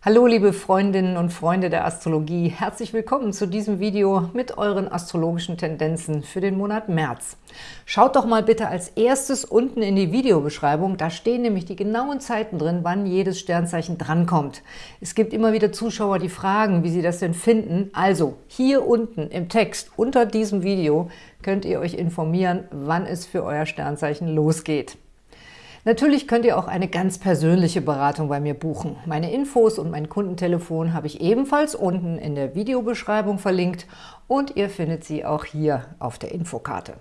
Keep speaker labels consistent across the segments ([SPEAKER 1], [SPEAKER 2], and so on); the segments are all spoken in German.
[SPEAKER 1] Hallo liebe Freundinnen und Freunde der Astrologie, herzlich willkommen zu diesem Video mit euren astrologischen Tendenzen für den Monat März. Schaut doch mal bitte als erstes unten in die Videobeschreibung, da stehen nämlich die genauen Zeiten drin, wann jedes Sternzeichen drankommt. Es gibt immer wieder Zuschauer, die fragen, wie sie das denn finden. Also hier unten im Text unter diesem Video könnt ihr euch informieren, wann es für euer Sternzeichen losgeht. Natürlich könnt ihr auch eine ganz persönliche Beratung bei mir buchen. Meine Infos und mein Kundentelefon habe ich ebenfalls unten in der Videobeschreibung verlinkt und ihr findet sie auch hier auf der Infokarte.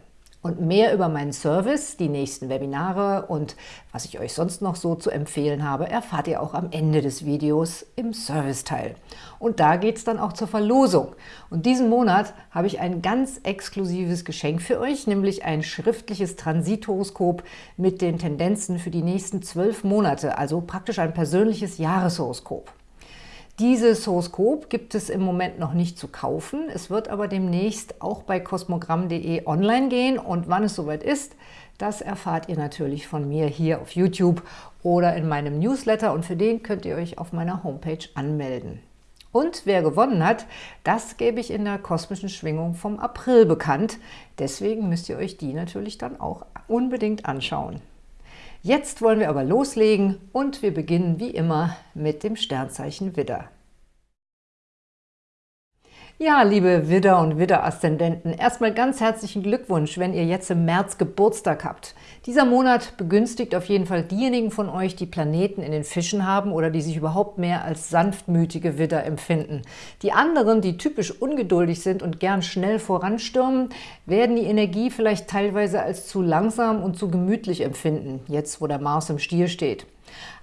[SPEAKER 1] Und mehr über meinen Service, die nächsten Webinare und was ich euch sonst noch so zu empfehlen habe, erfahrt ihr auch am Ende des Videos im Serviceteil. Und da geht es dann auch zur Verlosung. Und diesen Monat habe ich ein ganz exklusives Geschenk für euch, nämlich ein schriftliches Transithoroskop mit den Tendenzen für die nächsten zwölf Monate, also praktisch ein persönliches Jahreshoroskop. Dieses Horoskop gibt es im Moment noch nicht zu kaufen. Es wird aber demnächst auch bei kosmogramm.de online gehen und wann es soweit ist, das erfahrt ihr natürlich von mir hier auf YouTube oder in meinem Newsletter und für den könnt ihr euch auf meiner Homepage anmelden. Und wer gewonnen hat, das gebe ich in der kosmischen Schwingung vom April bekannt. Deswegen müsst ihr euch die natürlich dann auch unbedingt anschauen. Jetzt wollen wir aber loslegen und wir beginnen wie immer mit dem Sternzeichen Widder. Ja, liebe Widder- und Widder-Aszendenten, erstmal ganz herzlichen Glückwunsch, wenn ihr jetzt im März Geburtstag habt. Dieser Monat begünstigt auf jeden Fall diejenigen von euch, die Planeten in den Fischen haben oder die sich überhaupt mehr als sanftmütige Widder empfinden. Die anderen, die typisch ungeduldig sind und gern schnell voranstürmen, werden die Energie vielleicht teilweise als zu langsam und zu gemütlich empfinden, jetzt wo der Mars im Stier steht.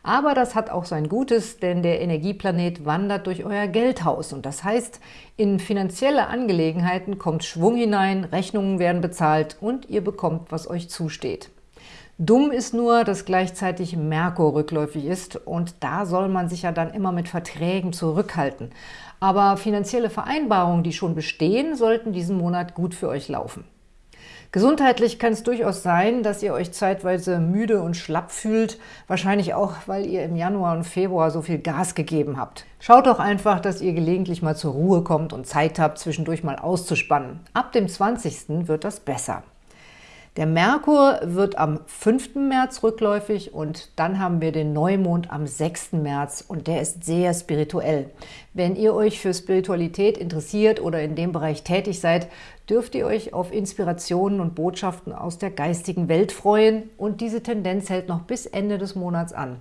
[SPEAKER 1] Aber das hat auch sein Gutes, denn der Energieplanet wandert durch euer Geldhaus. Und das heißt, in finanzielle Angelegenheiten kommt Schwung hinein, Rechnungen werden bezahlt und ihr bekommt, was euch zusteht. Dumm ist nur, dass gleichzeitig Merkur rückläufig ist und da soll man sich ja dann immer mit Verträgen zurückhalten. Aber finanzielle Vereinbarungen, die schon bestehen, sollten diesen Monat gut für euch laufen. Gesundheitlich kann es durchaus sein, dass ihr euch zeitweise müde und schlapp fühlt, wahrscheinlich auch, weil ihr im Januar und Februar so viel Gas gegeben habt. Schaut doch einfach, dass ihr gelegentlich mal zur Ruhe kommt und Zeit habt, zwischendurch mal auszuspannen. Ab dem 20. wird das besser. Der Merkur wird am 5. März rückläufig und dann haben wir den Neumond am 6. März und der ist sehr spirituell. Wenn ihr euch für Spiritualität interessiert oder in dem Bereich tätig seid, dürft ihr euch auf Inspirationen und Botschaften aus der geistigen Welt freuen und diese Tendenz hält noch bis Ende des Monats an.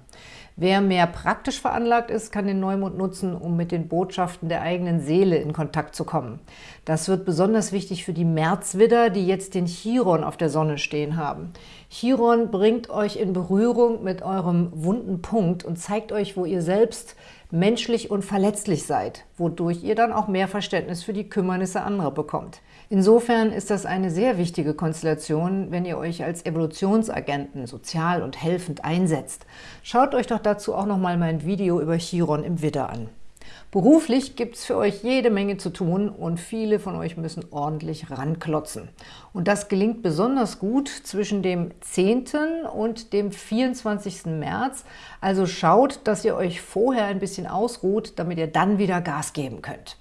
[SPEAKER 1] Wer mehr praktisch veranlagt ist, kann den Neumond nutzen, um mit den Botschaften der eigenen Seele in Kontakt zu kommen. Das wird besonders wichtig für die Märzwidder, die jetzt den Chiron auf der Sonne stehen haben. Chiron bringt euch in Berührung mit eurem wunden Punkt und zeigt euch, wo ihr selbst menschlich und verletzlich seid, wodurch ihr dann auch mehr Verständnis für die Kümmernisse anderer bekommt. Insofern ist das eine sehr wichtige Konstellation, wenn ihr euch als Evolutionsagenten sozial und helfend einsetzt. Schaut euch doch dazu auch nochmal mein Video über Chiron im Widder an. Beruflich gibt es für euch jede Menge zu tun und viele von euch müssen ordentlich ranklotzen. Und das gelingt besonders gut zwischen dem 10. und dem 24. März. Also schaut, dass ihr euch vorher ein bisschen ausruht, damit ihr dann wieder Gas geben könnt.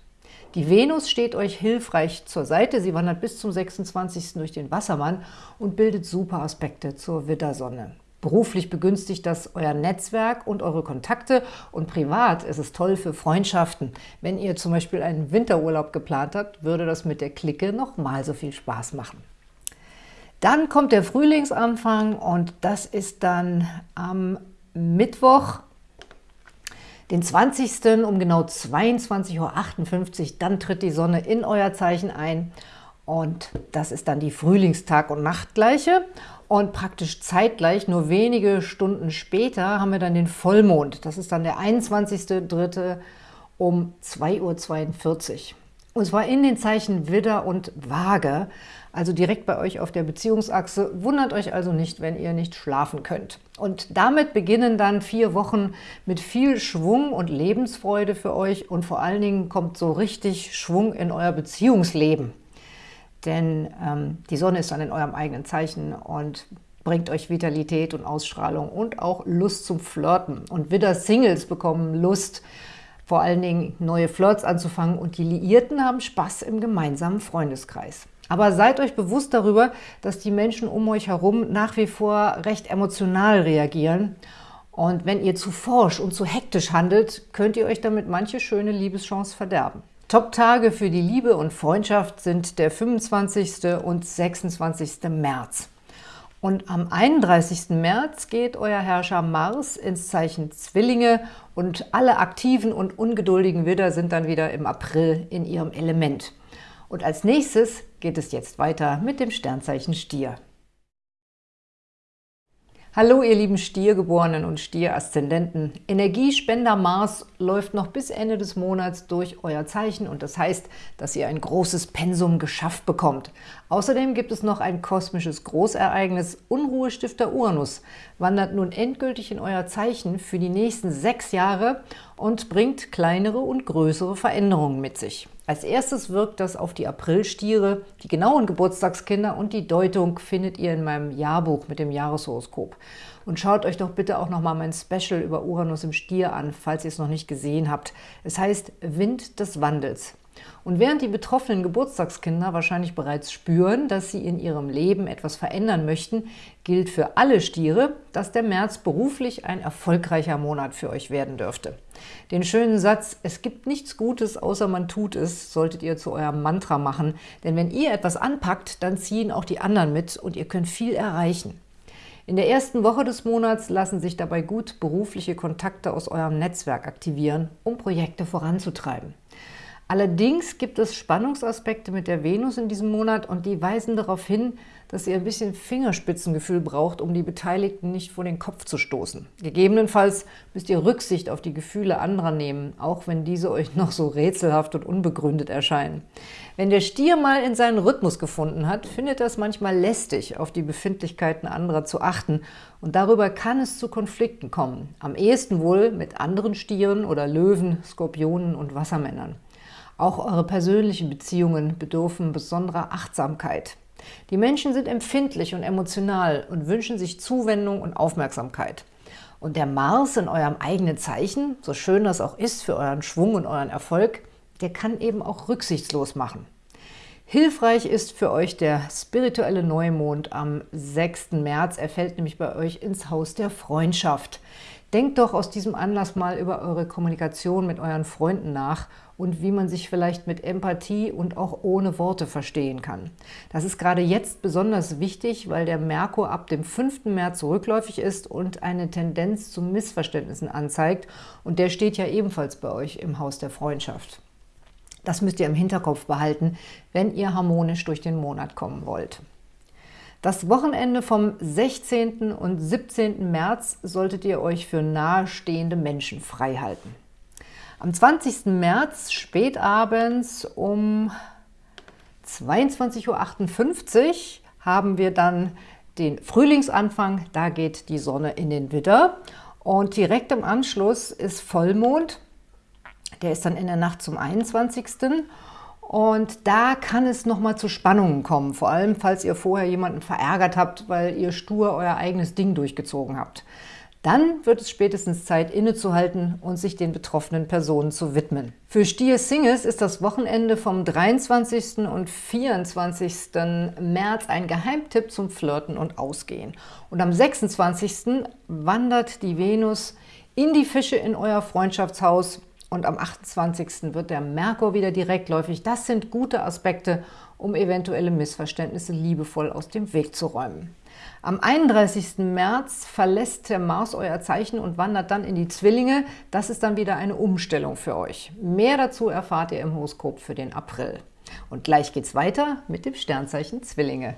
[SPEAKER 1] Die Venus steht euch hilfreich zur Seite. Sie wandert bis zum 26. durch den Wassermann und bildet super Aspekte zur Widdersonne. Beruflich begünstigt das euer Netzwerk und eure Kontakte und privat ist es toll für Freundschaften. Wenn ihr zum Beispiel einen Winterurlaub geplant habt, würde das mit der Clique noch mal so viel Spaß machen. Dann kommt der Frühlingsanfang und das ist dann am Mittwoch, den 20. um genau 22.58 Uhr, dann tritt die Sonne in euer Zeichen ein und das ist dann die Frühlingstag- und Nachtgleiche. Und praktisch zeitgleich, nur wenige Stunden später, haben wir dann den Vollmond. Das ist dann der 21.03. um 2.42 Uhr. Und zwar in den Zeichen Widder und Waage, also direkt bei euch auf der Beziehungsachse. Wundert euch also nicht, wenn ihr nicht schlafen könnt. Und damit beginnen dann vier Wochen mit viel Schwung und Lebensfreude für euch und vor allen Dingen kommt so richtig Schwung in euer Beziehungsleben. Denn ähm, die Sonne ist dann in eurem eigenen Zeichen und bringt euch Vitalität und Ausstrahlung und auch Lust zum Flirten. Und wieder Singles bekommen Lust, vor allen Dingen neue Flirts anzufangen und die Liierten haben Spaß im gemeinsamen Freundeskreis. Aber seid euch bewusst darüber, dass die Menschen um euch herum nach wie vor recht emotional reagieren. Und wenn ihr zu forsch und zu hektisch handelt, könnt ihr euch damit manche schöne Liebeschance verderben. Top-Tage für die Liebe und Freundschaft sind der 25. und 26. März. Und am 31. März geht euer Herrscher Mars ins Zeichen Zwillinge und alle aktiven und ungeduldigen Widder sind dann wieder im April in ihrem Element. Und als nächstes geht es jetzt weiter mit dem Sternzeichen Stier. Hallo ihr lieben Stiergeborenen und Stieraszendenten. Energiespender Mars läuft noch bis Ende des Monats durch euer Zeichen und das heißt, dass ihr ein großes Pensum geschafft bekommt. Außerdem gibt es noch ein kosmisches Großereignis. Unruhestifter Uranus wandert nun endgültig in euer Zeichen für die nächsten sechs Jahre und bringt kleinere und größere Veränderungen mit sich. Als erstes wirkt das auf die Aprilstiere. Die genauen Geburtstagskinder und die Deutung findet ihr in meinem Jahrbuch mit dem Jahreshoroskop. Und schaut euch doch bitte auch nochmal mein Special über Uranus im Stier an, falls ihr es noch nicht gesehen habt. Es heißt Wind des Wandels. Und während die betroffenen Geburtstagskinder wahrscheinlich bereits spüren, dass sie in ihrem Leben etwas verändern möchten, gilt für alle Stiere, dass der März beruflich ein erfolgreicher Monat für euch werden dürfte. Den schönen Satz, es gibt nichts Gutes, außer man tut es, solltet ihr zu eurem Mantra machen, denn wenn ihr etwas anpackt, dann ziehen auch die anderen mit und ihr könnt viel erreichen. In der ersten Woche des Monats lassen sich dabei gut berufliche Kontakte aus eurem Netzwerk aktivieren, um Projekte voranzutreiben. Allerdings gibt es Spannungsaspekte mit der Venus in diesem Monat und die weisen darauf hin, dass ihr ein bisschen Fingerspitzengefühl braucht, um die Beteiligten nicht vor den Kopf zu stoßen. Gegebenenfalls müsst ihr Rücksicht auf die Gefühle anderer nehmen, auch wenn diese euch noch so rätselhaft und unbegründet erscheinen. Wenn der Stier mal in seinen Rhythmus gefunden hat, findet er es manchmal lästig, auf die Befindlichkeiten anderer zu achten und darüber kann es zu Konflikten kommen. Am ehesten wohl mit anderen Stieren oder Löwen, Skorpionen und Wassermännern. Auch eure persönlichen Beziehungen bedürfen besonderer Achtsamkeit. Die Menschen sind empfindlich und emotional und wünschen sich Zuwendung und Aufmerksamkeit. Und der Mars in eurem eigenen Zeichen, so schön das auch ist für euren Schwung und euren Erfolg, der kann eben auch rücksichtslos machen. Hilfreich ist für euch der spirituelle Neumond am 6. März. Er fällt nämlich bei euch ins Haus der Freundschaft. Denkt doch aus diesem Anlass mal über eure Kommunikation mit euren Freunden nach und wie man sich vielleicht mit Empathie und auch ohne Worte verstehen kann. Das ist gerade jetzt besonders wichtig, weil der Merkur ab dem 5. März rückläufig ist und eine Tendenz zu Missverständnissen anzeigt. Und der steht ja ebenfalls bei euch im Haus der Freundschaft. Das müsst ihr im Hinterkopf behalten, wenn ihr harmonisch durch den Monat kommen wollt. Das Wochenende vom 16. und 17. März solltet ihr euch für nahestehende Menschen frei halten. Am 20. März spätabends um 22.58 Uhr haben wir dann den Frühlingsanfang, da geht die Sonne in den Widder und direkt im Anschluss ist Vollmond, der ist dann in der Nacht zum 21. Und da kann es nochmal zu Spannungen kommen, vor allem falls ihr vorher jemanden verärgert habt, weil ihr stur euer eigenes Ding durchgezogen habt. Dann wird es spätestens Zeit, innezuhalten und sich den betroffenen Personen zu widmen. Für Stier-Singles ist das Wochenende vom 23. und 24. März ein Geheimtipp zum Flirten und Ausgehen. Und am 26. wandert die Venus in die Fische in euer Freundschaftshaus und am 28. wird der Merkur wieder direktläufig. Das sind gute Aspekte, um eventuelle Missverständnisse liebevoll aus dem Weg zu räumen. Am 31. März verlässt der Mars euer Zeichen und wandert dann in die Zwillinge. Das ist dann wieder eine Umstellung für euch. Mehr dazu erfahrt ihr im Horoskop für den April. Und gleich geht's weiter mit dem Sternzeichen Zwillinge.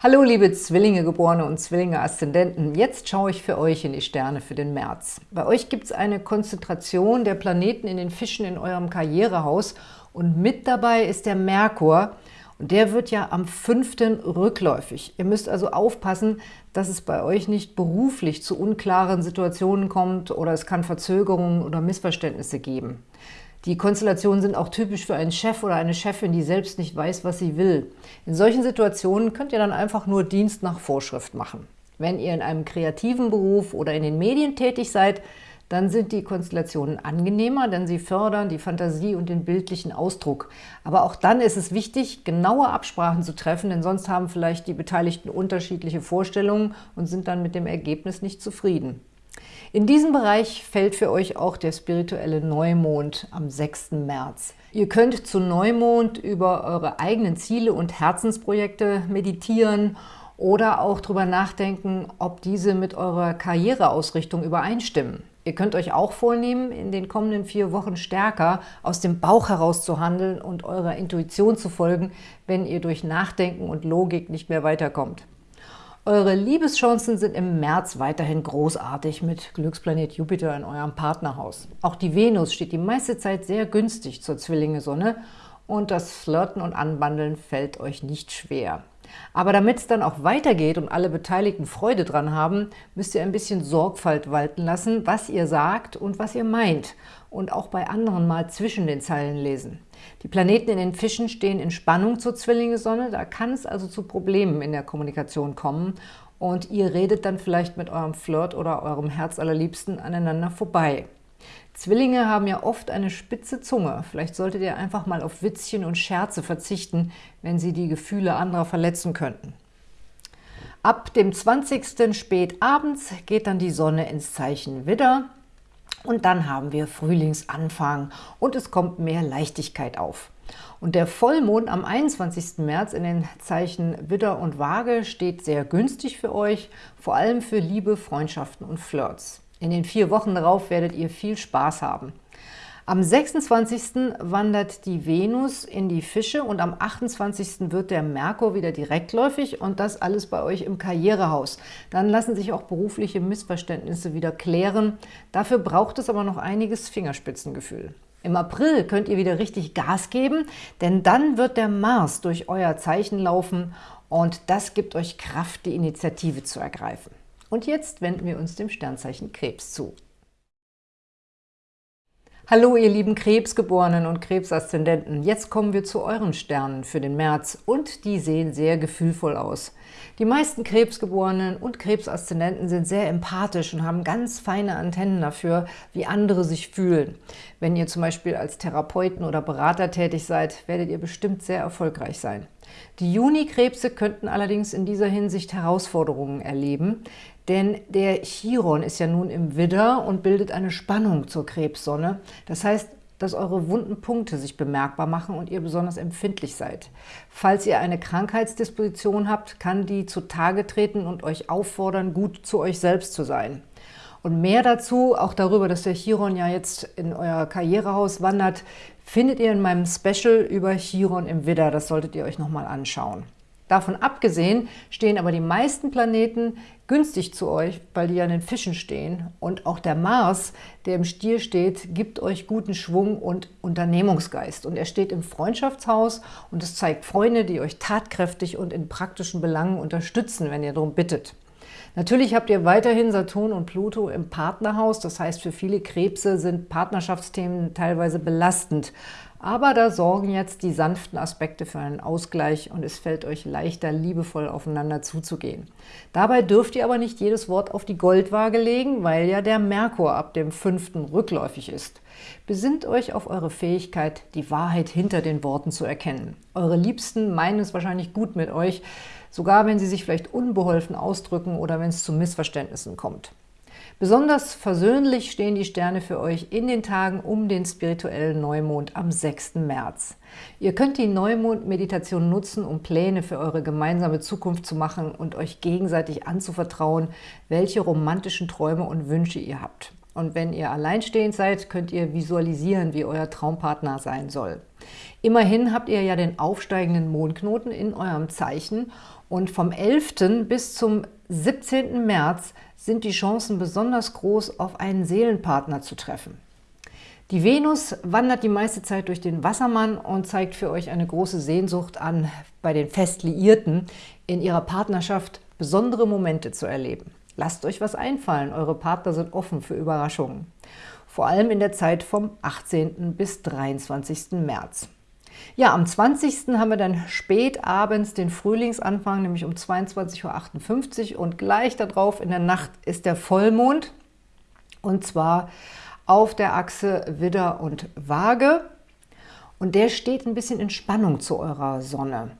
[SPEAKER 1] Hallo liebe Zwillinge-Geborene und Zwillinge-Aszendenten, jetzt schaue ich für euch in die Sterne für den März. Bei euch gibt es eine Konzentration der Planeten in den Fischen in eurem Karrierehaus und mit dabei ist der Merkur und der wird ja am 5. rückläufig. Ihr müsst also aufpassen, dass es bei euch nicht beruflich zu unklaren Situationen kommt oder es kann Verzögerungen oder Missverständnisse geben. Die Konstellationen sind auch typisch für einen Chef oder eine Chefin, die selbst nicht weiß, was sie will. In solchen Situationen könnt ihr dann einfach nur Dienst nach Vorschrift machen. Wenn ihr in einem kreativen Beruf oder in den Medien tätig seid, dann sind die Konstellationen angenehmer, denn sie fördern die Fantasie und den bildlichen Ausdruck. Aber auch dann ist es wichtig, genaue Absprachen zu treffen, denn sonst haben vielleicht die Beteiligten unterschiedliche Vorstellungen und sind dann mit dem Ergebnis nicht zufrieden. In diesem Bereich fällt für euch auch der spirituelle Neumond am 6. März. Ihr könnt zu Neumond über eure eigenen Ziele und Herzensprojekte meditieren oder auch darüber nachdenken, ob diese mit eurer Karriereausrichtung übereinstimmen. Ihr könnt euch auch vornehmen, in den kommenden vier Wochen stärker aus dem Bauch heraus zu handeln und eurer Intuition zu folgen, wenn ihr durch Nachdenken und Logik nicht mehr weiterkommt. Eure Liebeschancen sind im März weiterhin großartig mit Glücksplanet Jupiter in eurem Partnerhaus. Auch die Venus steht die meiste Zeit sehr günstig zur Zwillinge-Sonne und das Flirten und Anbandeln fällt euch nicht schwer. Aber damit es dann auch weitergeht und alle Beteiligten Freude dran haben, müsst ihr ein bisschen Sorgfalt walten lassen, was ihr sagt und was ihr meint und auch bei anderen mal zwischen den Zeilen lesen. Die Planeten in den Fischen stehen in Spannung zur Zwillinge-Sonne, da kann es also zu Problemen in der Kommunikation kommen und ihr redet dann vielleicht mit eurem Flirt oder eurem Herzallerliebsten aneinander vorbei. Zwillinge haben ja oft eine spitze Zunge. Vielleicht solltet ihr einfach mal auf Witzchen und Scherze verzichten, wenn sie die Gefühle anderer verletzen könnten. Ab dem 20. spät abends geht dann die Sonne ins Zeichen Widder. Und dann haben wir Frühlingsanfang und es kommt mehr Leichtigkeit auf. Und der Vollmond am 21. März in den Zeichen Widder und Waage steht sehr günstig für euch, vor allem für Liebe, Freundschaften und Flirts. In den vier Wochen darauf werdet ihr viel Spaß haben. Am 26. wandert die Venus in die Fische und am 28. wird der Merkur wieder direktläufig und das alles bei euch im Karrierehaus. Dann lassen sich auch berufliche Missverständnisse wieder klären. Dafür braucht es aber noch einiges Fingerspitzengefühl. Im April könnt ihr wieder richtig Gas geben, denn dann wird der Mars durch euer Zeichen laufen und das gibt euch Kraft, die Initiative zu ergreifen. Und jetzt wenden wir uns dem Sternzeichen Krebs zu. Hallo ihr lieben Krebsgeborenen und Krebsaszendenten, jetzt kommen wir zu euren Sternen für den März und die sehen sehr gefühlvoll aus. Die meisten Krebsgeborenen und Krebsaszendenten sind sehr empathisch und haben ganz feine Antennen dafür, wie andere sich fühlen. Wenn ihr zum Beispiel als Therapeuten oder Berater tätig seid, werdet ihr bestimmt sehr erfolgreich sein. Die Juni-Krebse könnten allerdings in dieser Hinsicht Herausforderungen erleben, denn der Chiron ist ja nun im Widder und bildet eine Spannung zur Krebssonne. Das heißt, dass eure wunden Punkte sich bemerkbar machen und ihr besonders empfindlich seid. Falls ihr eine Krankheitsdisposition habt, kann die zutage treten und euch auffordern, gut zu euch selbst zu sein. Und mehr dazu, auch darüber, dass der Chiron ja jetzt in euer Karrierehaus wandert, findet ihr in meinem Special über Chiron im Widder. Das solltet ihr euch nochmal anschauen. Davon abgesehen stehen aber die meisten Planeten günstig zu euch, weil die an den Fischen stehen. Und auch der Mars, der im Stier steht, gibt euch guten Schwung und Unternehmungsgeist. Und er steht im Freundschaftshaus und es zeigt Freunde, die euch tatkräftig und in praktischen Belangen unterstützen, wenn ihr darum bittet. Natürlich habt ihr weiterhin Saturn und Pluto im Partnerhaus. Das heißt, für viele Krebse sind Partnerschaftsthemen teilweise belastend. Aber da sorgen jetzt die sanften Aspekte für einen Ausgleich und es fällt euch leichter, liebevoll aufeinander zuzugehen. Dabei dürft ihr aber nicht jedes Wort auf die Goldwaage legen, weil ja der Merkur ab dem 5. rückläufig ist. Besinnt euch auf eure Fähigkeit, die Wahrheit hinter den Worten zu erkennen. Eure Liebsten meinen es wahrscheinlich gut mit euch, sogar wenn sie sich vielleicht unbeholfen ausdrücken oder wenn es zu Missverständnissen kommt. Besonders versöhnlich stehen die Sterne für euch in den Tagen um den spirituellen Neumond am 6. März. Ihr könnt die Neumond-Meditation nutzen, um Pläne für eure gemeinsame Zukunft zu machen und euch gegenseitig anzuvertrauen, welche romantischen Träume und Wünsche ihr habt. Und wenn ihr alleinstehend seid, könnt ihr visualisieren, wie euer Traumpartner sein soll. Immerhin habt ihr ja den aufsteigenden Mondknoten in eurem Zeichen und vom 11. bis zum 17. März sind die Chancen besonders groß, auf einen Seelenpartner zu treffen. Die Venus wandert die meiste Zeit durch den Wassermann und zeigt für euch eine große Sehnsucht an, bei den Festliierten in ihrer Partnerschaft besondere Momente zu erleben. Lasst euch was einfallen, eure Partner sind offen für Überraschungen. Vor allem in der Zeit vom 18. bis 23. März. Ja, am 20. haben wir dann spät abends den Frühlingsanfang, nämlich um 22.58 Uhr und gleich darauf in der Nacht ist der Vollmond. Und zwar auf der Achse Widder und Waage. Und der steht ein bisschen in Spannung zu eurer Sonne.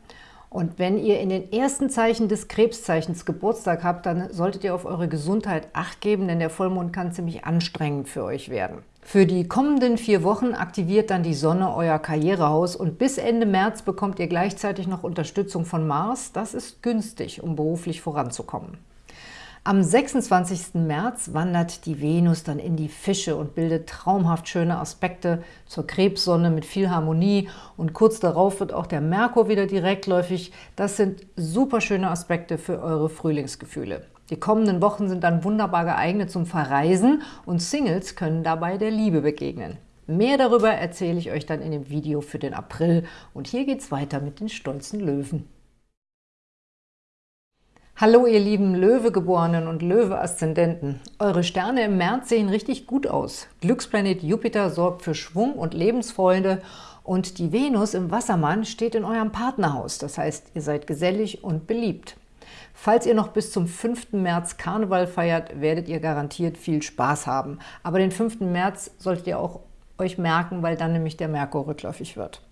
[SPEAKER 1] Und wenn ihr in den ersten Zeichen des Krebszeichens Geburtstag habt, dann solltet ihr auf eure Gesundheit Acht geben, denn der Vollmond kann ziemlich anstrengend für euch werden. Für die kommenden vier Wochen aktiviert dann die Sonne euer Karrierehaus und bis Ende März bekommt ihr gleichzeitig noch Unterstützung von Mars. Das ist günstig, um beruflich voranzukommen. Am 26. März wandert die Venus dann in die Fische und bildet traumhaft schöne Aspekte zur Krebssonne mit viel Harmonie und kurz darauf wird auch der Merkur wieder direktläufig. Das sind super schöne Aspekte für eure Frühlingsgefühle. Die kommenden Wochen sind dann wunderbar geeignet zum Verreisen und Singles können dabei der Liebe begegnen. Mehr darüber erzähle ich euch dann in dem Video für den April und hier geht's weiter mit den stolzen Löwen. Hallo ihr lieben Löwegeborenen und Löwe-Aszendenten. Eure Sterne im März sehen richtig gut aus. Glücksplanet Jupiter sorgt für Schwung und Lebensfreude und die Venus im Wassermann steht in eurem Partnerhaus. Das heißt, ihr seid gesellig und beliebt. Falls ihr noch bis zum 5. März Karneval feiert, werdet ihr garantiert viel Spaß haben. Aber den 5. März solltet ihr auch euch merken, weil dann nämlich der Merkur rückläufig wird.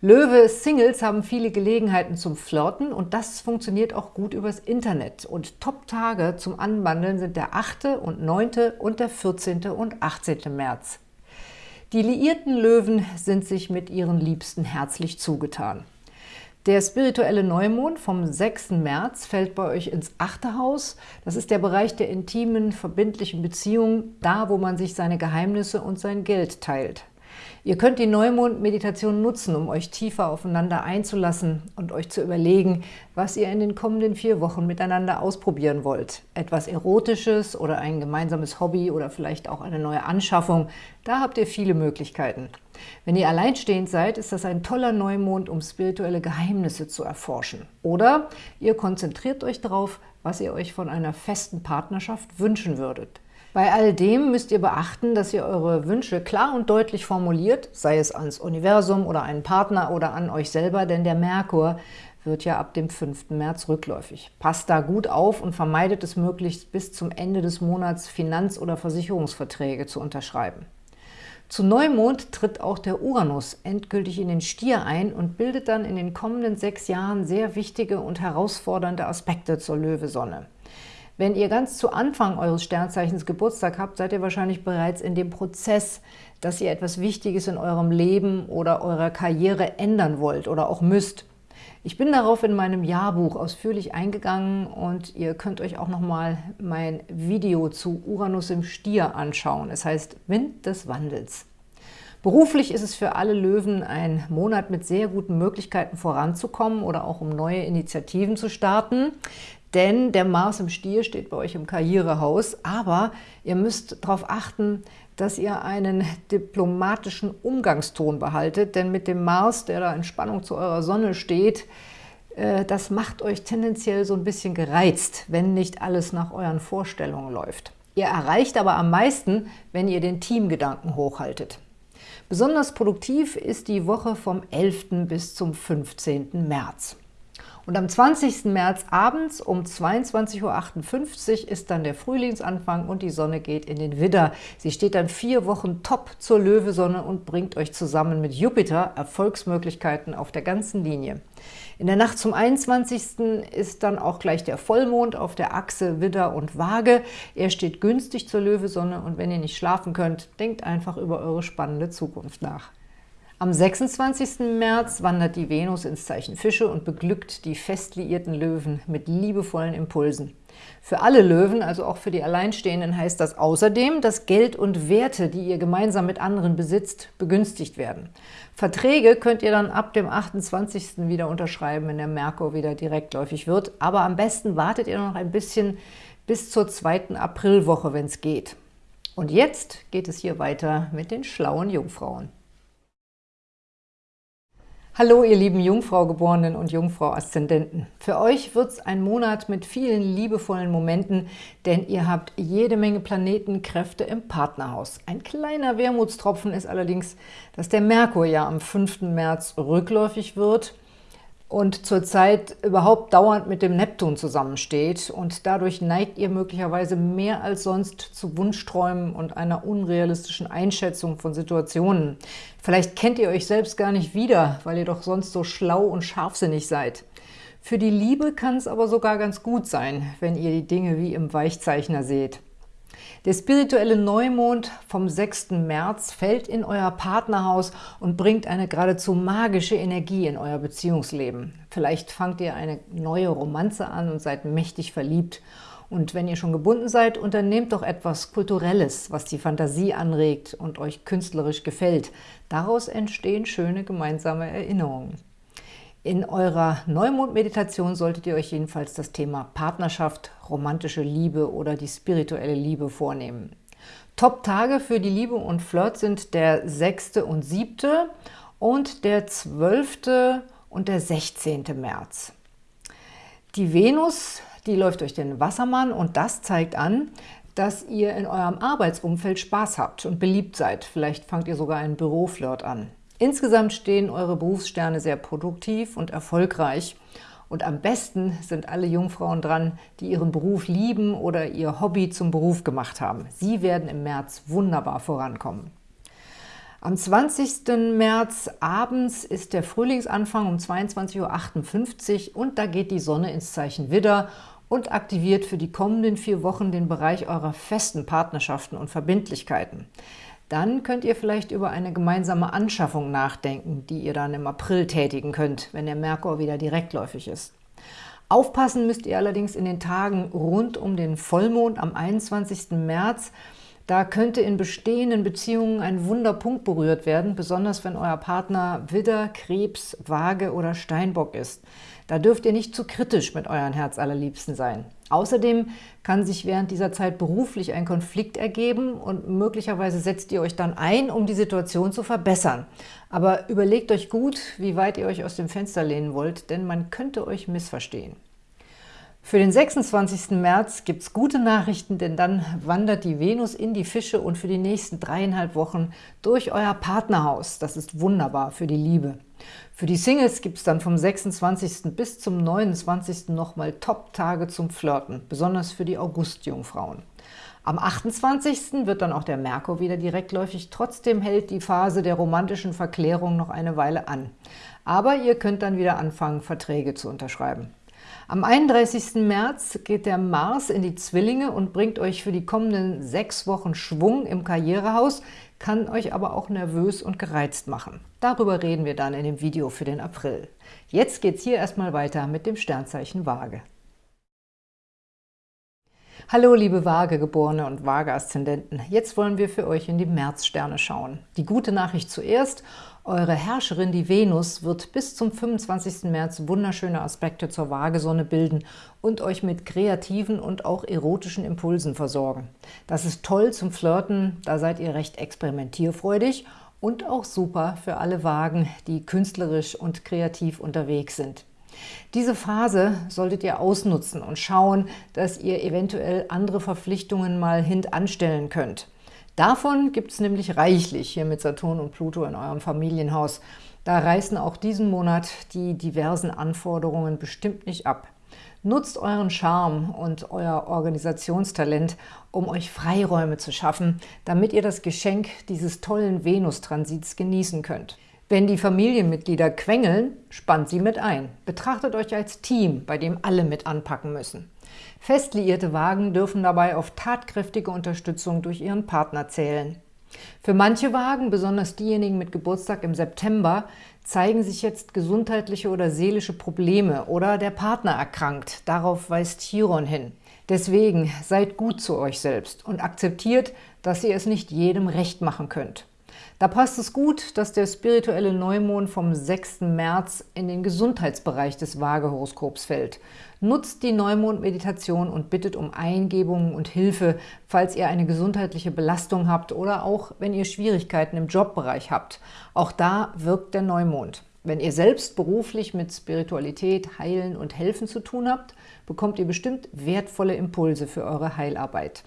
[SPEAKER 1] Löwe-Singles haben viele Gelegenheiten zum Flirten und das funktioniert auch gut übers Internet. Und Top-Tage zum Anbandeln sind der 8. und 9. und der 14. und 18. März. Die liierten Löwen sind sich mit ihren Liebsten herzlich zugetan. Der spirituelle Neumond vom 6. März fällt bei euch ins achte Haus. Das ist der Bereich der intimen, verbindlichen Beziehungen, da wo man sich seine Geheimnisse und sein Geld teilt. Ihr könnt die Neumond-Meditation nutzen, um euch tiefer aufeinander einzulassen und euch zu überlegen, was ihr in den kommenden vier Wochen miteinander ausprobieren wollt. Etwas Erotisches oder ein gemeinsames Hobby oder vielleicht auch eine neue Anschaffung. Da habt ihr viele Möglichkeiten. Wenn ihr alleinstehend seid, ist das ein toller Neumond, um spirituelle Geheimnisse zu erforschen. Oder ihr konzentriert euch darauf, was ihr euch von einer festen Partnerschaft wünschen würdet. Bei all dem müsst ihr beachten, dass ihr eure Wünsche klar und deutlich formuliert, sei es ans Universum oder einen Partner oder an euch selber, denn der Merkur wird ja ab dem 5. März rückläufig. Passt da gut auf und vermeidet es möglichst bis zum Ende des Monats Finanz- oder Versicherungsverträge zu unterschreiben. Zu Neumond tritt auch der Uranus endgültig in den Stier ein und bildet dann in den kommenden sechs Jahren sehr wichtige und herausfordernde Aspekte zur Löwesonne. Wenn ihr ganz zu Anfang eures Sternzeichens Geburtstag habt, seid ihr wahrscheinlich bereits in dem Prozess, dass ihr etwas Wichtiges in eurem Leben oder eurer Karriere ändern wollt oder auch müsst. Ich bin darauf in meinem Jahrbuch ausführlich eingegangen und ihr könnt euch auch nochmal mein Video zu Uranus im Stier anschauen. Es heißt Wind des Wandels. Beruflich ist es für alle Löwen ein Monat mit sehr guten Möglichkeiten voranzukommen oder auch um neue Initiativen zu starten. Denn der Mars im Stier steht bei euch im Karrierehaus, aber ihr müsst darauf achten, dass ihr einen diplomatischen Umgangston behaltet, denn mit dem Mars, der da in Spannung zu eurer Sonne steht, äh, das macht euch tendenziell so ein bisschen gereizt, wenn nicht alles nach euren Vorstellungen läuft. Ihr erreicht aber am meisten, wenn ihr den Teamgedanken hochhaltet. Besonders produktiv ist die Woche vom 11. bis zum 15. März. Und am 20. März abends um 22.58 Uhr ist dann der Frühlingsanfang und die Sonne geht in den Widder. Sie steht dann vier Wochen top zur Löwesonne und bringt euch zusammen mit Jupiter Erfolgsmöglichkeiten auf der ganzen Linie. In der Nacht zum 21. ist dann auch gleich der Vollmond auf der Achse Widder und Waage. Er steht günstig zur Löwesonne und wenn ihr nicht schlafen könnt, denkt einfach über eure spannende Zukunft nach. Am 26. März wandert die Venus ins Zeichen Fische und beglückt die fest liierten Löwen mit liebevollen Impulsen. Für alle Löwen, also auch für die Alleinstehenden, heißt das außerdem, dass Geld und Werte, die ihr gemeinsam mit anderen besitzt, begünstigt werden. Verträge könnt ihr dann ab dem 28. wieder unterschreiben, wenn der Merkur wieder direktläufig wird. Aber am besten wartet ihr noch ein bisschen bis zur zweiten Aprilwoche, wenn es geht. Und jetzt geht es hier weiter mit den schlauen Jungfrauen. Hallo, ihr lieben Jungfrau-Geborenen und Jungfrau-Aszendenten. Für euch wird es ein Monat mit vielen liebevollen Momenten, denn ihr habt jede Menge Planetenkräfte im Partnerhaus. Ein kleiner Wermutstropfen ist allerdings, dass der Merkur ja am 5. März rückläufig wird. Und zurzeit überhaupt dauernd mit dem Neptun zusammensteht und dadurch neigt ihr möglicherweise mehr als sonst zu Wunschträumen und einer unrealistischen Einschätzung von Situationen. Vielleicht kennt ihr euch selbst gar nicht wieder, weil ihr doch sonst so schlau und scharfsinnig seid. Für die Liebe kann es aber sogar ganz gut sein, wenn ihr die Dinge wie im Weichzeichner seht. Der spirituelle Neumond vom 6. März fällt in euer Partnerhaus und bringt eine geradezu magische Energie in euer Beziehungsleben. Vielleicht fangt ihr eine neue Romanze an und seid mächtig verliebt. Und wenn ihr schon gebunden seid, unternehmt doch etwas Kulturelles, was die Fantasie anregt und euch künstlerisch gefällt. Daraus entstehen schöne gemeinsame Erinnerungen. In eurer Neumond-Meditation solltet ihr euch jedenfalls das Thema Partnerschaft, romantische Liebe oder die spirituelle Liebe vornehmen. Top-Tage für die Liebe und Flirt sind der 6. und 7. und der 12. und der 16. März. Die Venus, die läuft durch den Wassermann und das zeigt an, dass ihr in eurem Arbeitsumfeld Spaß habt und beliebt seid. Vielleicht fangt ihr sogar einen Büroflirt an. Insgesamt stehen eure Berufssterne sehr produktiv und erfolgreich. Und am besten sind alle Jungfrauen dran, die ihren Beruf lieben oder ihr Hobby zum Beruf gemacht haben. Sie werden im März wunderbar vorankommen. Am 20. März abends ist der Frühlingsanfang um 22.58 Uhr und da geht die Sonne ins Zeichen Widder und aktiviert für die kommenden vier Wochen den Bereich eurer festen Partnerschaften und Verbindlichkeiten. Dann könnt ihr vielleicht über eine gemeinsame Anschaffung nachdenken, die ihr dann im April tätigen könnt, wenn der Merkur wieder direktläufig ist. Aufpassen müsst ihr allerdings in den Tagen rund um den Vollmond am 21. März. Da könnte in bestehenden Beziehungen ein Wunderpunkt berührt werden, besonders wenn euer Partner Widder, Krebs, Waage oder Steinbock ist. Da dürft ihr nicht zu kritisch mit euren Herzallerliebsten sein. Außerdem kann sich während dieser Zeit beruflich ein Konflikt ergeben und möglicherweise setzt ihr euch dann ein, um die Situation zu verbessern. Aber überlegt euch gut, wie weit ihr euch aus dem Fenster lehnen wollt, denn man könnte euch missverstehen. Für den 26. März gibt es gute Nachrichten, denn dann wandert die Venus in die Fische und für die nächsten dreieinhalb Wochen durch euer Partnerhaus. Das ist wunderbar für die Liebe. Für die Singles gibt es dann vom 26. bis zum 29. nochmal Top-Tage zum Flirten, besonders für die August-Jungfrauen. Am 28. wird dann auch der Merkur wieder direktläufig, trotzdem hält die Phase der romantischen Verklärung noch eine Weile an. Aber ihr könnt dann wieder anfangen, Verträge zu unterschreiben. Am 31. März geht der Mars in die Zwillinge und bringt euch für die kommenden sechs Wochen Schwung im Karrierehaus, kann euch aber auch nervös und gereizt machen. Darüber reden wir dann in dem Video für den April. Jetzt geht's hier erstmal weiter mit dem Sternzeichen Waage. Hallo liebe Waagegeborene und Waage-Aszendenten. Jetzt wollen wir für euch in die Märzsterne schauen. Die gute Nachricht zuerst, eure Herrscherin, die Venus, wird bis zum 25. März wunderschöne Aspekte zur Waagesonne bilden und euch mit kreativen und auch erotischen Impulsen versorgen. Das ist toll zum Flirten, da seid ihr recht experimentierfreudig und auch super für alle Wagen, die künstlerisch und kreativ unterwegs sind. Diese Phase solltet ihr ausnutzen und schauen, dass ihr eventuell andere Verpflichtungen mal hintanstellen könnt. Davon gibt es nämlich reichlich hier mit Saturn und Pluto in eurem Familienhaus. Da reißen auch diesen Monat die diversen Anforderungen bestimmt nicht ab. Nutzt euren Charme und euer Organisationstalent, um euch Freiräume zu schaffen, damit ihr das Geschenk dieses tollen Venus-Transits genießen könnt. Wenn die Familienmitglieder quengeln, spannt sie mit ein. Betrachtet euch als Team, bei dem alle mit anpacken müssen. Fest liierte Wagen dürfen dabei auf tatkräftige Unterstützung durch ihren Partner zählen. Für manche Wagen, besonders diejenigen mit Geburtstag im September, zeigen sich jetzt gesundheitliche oder seelische Probleme oder der Partner erkrankt. Darauf weist Chiron hin. Deswegen seid gut zu euch selbst und akzeptiert, dass ihr es nicht jedem recht machen könnt. Da passt es gut, dass der spirituelle Neumond vom 6. März in den Gesundheitsbereich des Waagehoroskops fällt. Nutzt die Neumond-Meditation und bittet um Eingebungen und Hilfe, falls ihr eine gesundheitliche Belastung habt oder auch, wenn ihr Schwierigkeiten im Jobbereich habt. Auch da wirkt der Neumond. Wenn ihr selbst beruflich mit Spiritualität, Heilen und Helfen zu tun habt, bekommt ihr bestimmt wertvolle Impulse für eure Heilarbeit.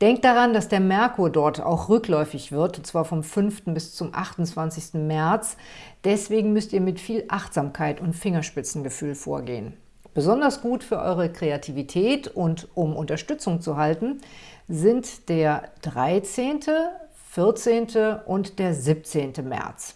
[SPEAKER 1] Denkt daran, dass der Merkur dort auch rückläufig wird, und zwar vom 5. bis zum 28. März. Deswegen müsst ihr mit viel Achtsamkeit und Fingerspitzengefühl vorgehen. Besonders gut für eure Kreativität und um Unterstützung zu halten, sind der 13., 14. und der 17. März.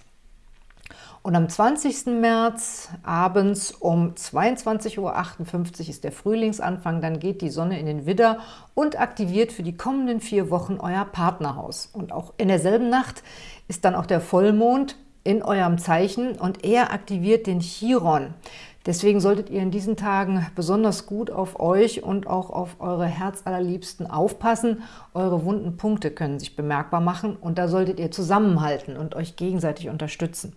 [SPEAKER 1] Und am 20. März abends um 22.58 Uhr ist der Frühlingsanfang, dann geht die Sonne in den Widder und aktiviert für die kommenden vier Wochen euer Partnerhaus. Und auch in derselben Nacht ist dann auch der Vollmond in eurem Zeichen und er aktiviert den Chiron. Deswegen solltet ihr in diesen Tagen besonders gut auf euch und auch auf eure Herzallerliebsten aufpassen. Eure wunden Punkte können sich bemerkbar machen und da solltet ihr zusammenhalten und euch gegenseitig unterstützen.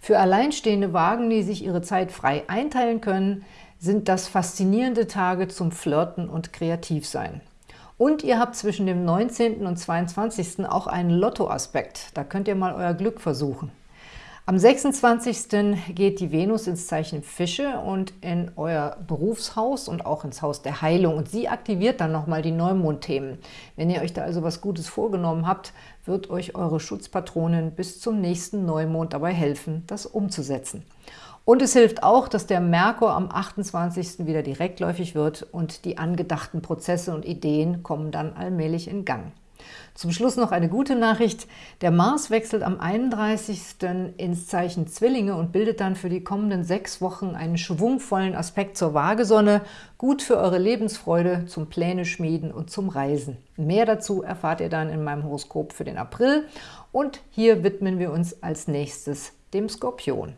[SPEAKER 1] Für alleinstehende Wagen, die sich ihre Zeit frei einteilen können, sind das faszinierende Tage zum Flirten und Kreativsein. Und ihr habt zwischen dem 19. und 22. auch einen Lottoaspekt. Da könnt ihr mal euer Glück versuchen. Am 26. geht die Venus ins Zeichen Fische und in euer Berufshaus und auch ins Haus der Heilung. Und sie aktiviert dann nochmal die Neumondthemen. Wenn ihr euch da also was Gutes vorgenommen habt, wird euch eure Schutzpatronin bis zum nächsten Neumond dabei helfen, das umzusetzen. Und es hilft auch, dass der Merkur am 28. wieder direktläufig wird und die angedachten Prozesse und Ideen kommen dann allmählich in Gang. Zum Schluss noch eine gute Nachricht. Der Mars wechselt am 31. ins Zeichen Zwillinge und bildet dann für die kommenden sechs Wochen einen schwungvollen Aspekt zur Waagesonne, gut für eure Lebensfreude, zum Pläne schmieden und zum Reisen. Mehr dazu erfahrt ihr dann in meinem Horoskop für den April und hier widmen wir uns als nächstes dem Skorpion.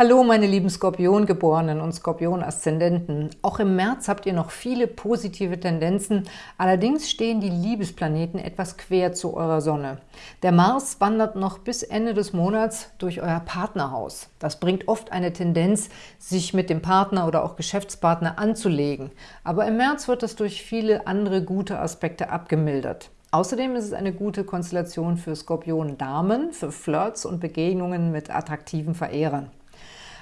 [SPEAKER 1] Hallo meine lieben Skorpiongeborenen und Skorpion-Aszendenten. Auch im März habt ihr noch viele positive Tendenzen, allerdings stehen die Liebesplaneten etwas quer zu eurer Sonne. Der Mars wandert noch bis Ende des Monats durch euer Partnerhaus. Das bringt oft eine Tendenz, sich mit dem Partner oder auch Geschäftspartner anzulegen. Aber im März wird das durch viele andere gute Aspekte abgemildert. Außerdem ist es eine gute Konstellation für Skorpion-Damen, für Flirts und Begegnungen mit attraktiven Verehrern.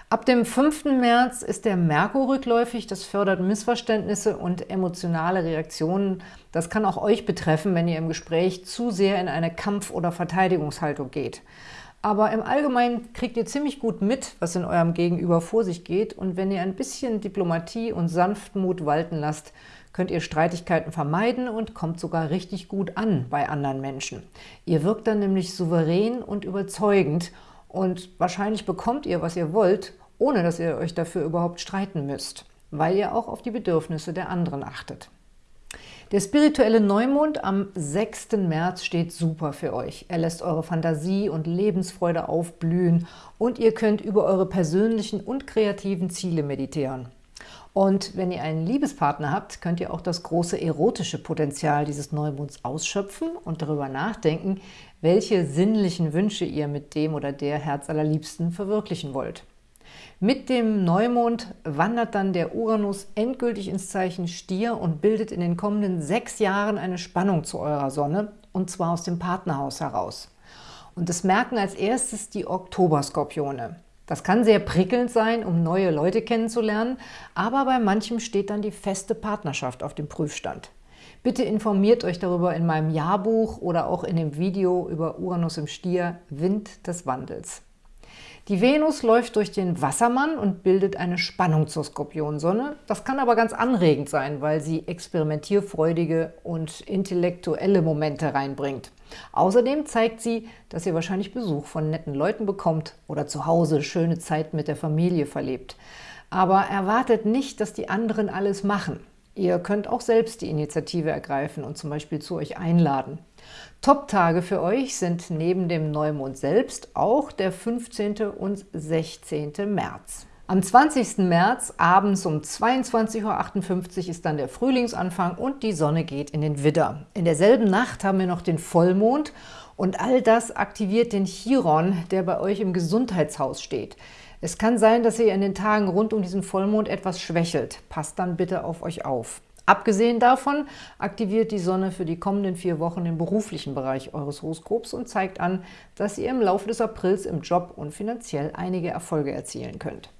[SPEAKER 1] Ab dem 5. März ist der Merkur rückläufig. Das fördert Missverständnisse und emotionale Reaktionen. Das kann auch euch betreffen, wenn ihr im Gespräch zu sehr in eine Kampf- oder Verteidigungshaltung geht. Aber im Allgemeinen kriegt ihr ziemlich gut mit, was in eurem Gegenüber vor sich geht. Und wenn ihr ein bisschen Diplomatie und Sanftmut walten lasst, könnt ihr Streitigkeiten vermeiden und kommt sogar richtig gut an bei anderen Menschen. Ihr wirkt dann nämlich souverän und überzeugend und wahrscheinlich bekommt ihr, was ihr wollt, ohne dass ihr euch dafür überhaupt streiten müsst, weil ihr auch auf die Bedürfnisse der anderen achtet. Der spirituelle Neumond am 6. März steht super für euch. Er lässt eure Fantasie und Lebensfreude aufblühen und ihr könnt über eure persönlichen und kreativen Ziele meditieren. Und wenn ihr einen Liebespartner habt, könnt ihr auch das große erotische Potenzial dieses Neumonds ausschöpfen und darüber nachdenken, welche sinnlichen Wünsche ihr mit dem oder der Herzallerliebsten verwirklichen wollt. Mit dem Neumond wandert dann der Uranus endgültig ins Zeichen Stier und bildet in den kommenden sechs Jahren eine Spannung zu eurer Sonne, und zwar aus dem Partnerhaus heraus. Und das merken als erstes die Oktoberskorpione. Das kann sehr prickelnd sein, um neue Leute kennenzulernen, aber bei manchem steht dann die feste Partnerschaft auf dem Prüfstand. Bitte informiert euch darüber in meinem Jahrbuch oder auch in dem Video über Uranus im Stier, Wind des Wandels. Die Venus läuft durch den Wassermann und bildet eine Spannung zur Skorpionsonne. Das kann aber ganz anregend sein, weil sie experimentierfreudige und intellektuelle Momente reinbringt. Außerdem zeigt sie, dass ihr wahrscheinlich Besuch von netten Leuten bekommt oder zu Hause schöne Zeit mit der Familie verlebt. Aber erwartet nicht, dass die anderen alles machen. Ihr könnt auch selbst die Initiative ergreifen und zum Beispiel zu euch einladen. Top-Tage für euch sind neben dem Neumond selbst auch der 15. und 16. März. Am 20. März abends um 22.58 Uhr ist dann der Frühlingsanfang und die Sonne geht in den Widder. In derselben Nacht haben wir noch den Vollmond und all das aktiviert den Chiron, der bei euch im Gesundheitshaus steht. Es kann sein, dass ihr in den Tagen rund um diesen Vollmond etwas schwächelt. Passt dann bitte auf euch auf. Abgesehen davon aktiviert die Sonne für die kommenden vier Wochen den beruflichen Bereich eures Horoskops und zeigt an, dass ihr im Laufe des Aprils im Job und finanziell einige Erfolge erzielen könnt.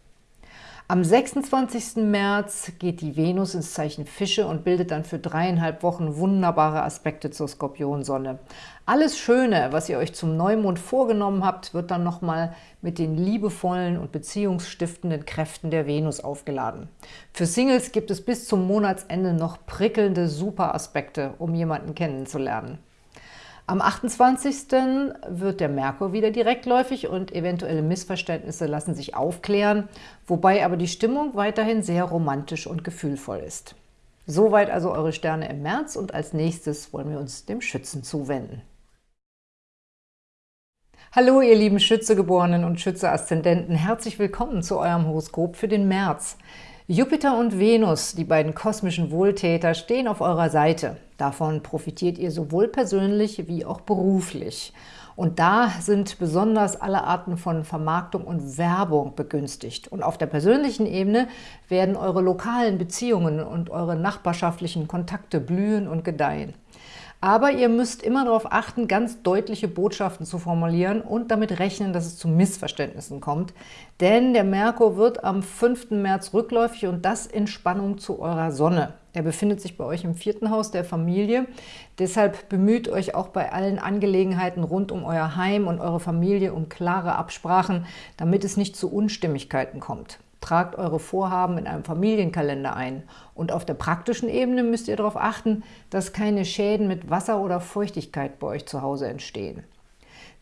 [SPEAKER 1] Am 26. März geht die Venus ins Zeichen Fische und bildet dann für dreieinhalb Wochen wunderbare Aspekte zur Skorpionsonne. Alles Schöne, was ihr euch zum Neumond vorgenommen habt, wird dann nochmal mit den liebevollen und beziehungsstiftenden Kräften der Venus aufgeladen. Für Singles gibt es bis zum Monatsende noch prickelnde Superaspekte, um jemanden kennenzulernen. Am 28. wird der Merkur wieder direktläufig und eventuelle Missverständnisse lassen sich aufklären, wobei aber die Stimmung weiterhin sehr romantisch und gefühlvoll ist. Soweit also eure Sterne im März und als nächstes wollen wir uns dem Schützen zuwenden. Hallo ihr lieben Schützegeborenen und Schütze-Aszendenten, herzlich willkommen zu eurem Horoskop für den März. Jupiter und Venus, die beiden kosmischen Wohltäter, stehen auf eurer Seite. Davon profitiert ihr sowohl persönlich wie auch beruflich. Und da sind besonders alle Arten von Vermarktung und Werbung begünstigt. Und auf der persönlichen Ebene werden eure lokalen Beziehungen und eure nachbarschaftlichen Kontakte blühen und gedeihen. Aber ihr müsst immer darauf achten, ganz deutliche Botschaften zu formulieren und damit rechnen, dass es zu Missverständnissen kommt. Denn der Merkur wird am 5. März rückläufig und das in Spannung zu eurer Sonne. Er befindet sich bei euch im vierten Haus der Familie. Deshalb bemüht euch auch bei allen Angelegenheiten rund um euer Heim und eure Familie um klare Absprachen, damit es nicht zu Unstimmigkeiten kommt. Tragt eure Vorhaben in einem Familienkalender ein. Und auf der praktischen Ebene müsst ihr darauf achten, dass keine Schäden mit Wasser oder Feuchtigkeit bei euch zu Hause entstehen.